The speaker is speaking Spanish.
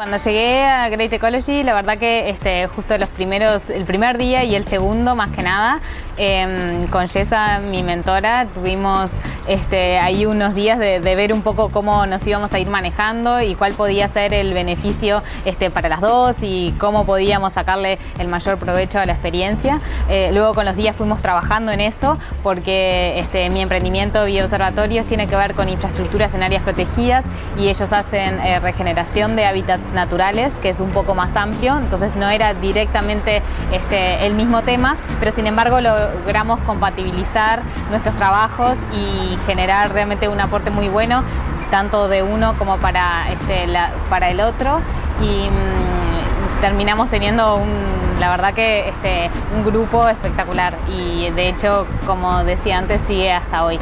Cuando llegué a Great Ecology, la verdad que este, justo los primeros, el primer día y el segundo más que nada, em, con Jessa, mi mentora, tuvimos este, ahí unos días de, ver un poco cómo nos íbamos a ir manejando y cuál podía ser el beneficio este, para las dos y cómo podíamos sacarle el mayor provecho a la experiencia. Eh, luego con los días fuimos trabajando en eso porque este, mi emprendimiento Bioobservatorios tiene que ver con infraestructuras en áreas protegidas y ellos hacen eh, regeneración de hábitats naturales, que es un poco más amplio, entonces no era directamente este, el mismo tema, pero sin embargo logramos compatibilizar nuestros trabajos y generar realmente un aporte muy bueno, tanto de uno como para, este, para el otro. Y mm, terminamos teniendo un, la verdad que este, un grupo espectacular y de hecho, como decía antes, sigue hasta hoy.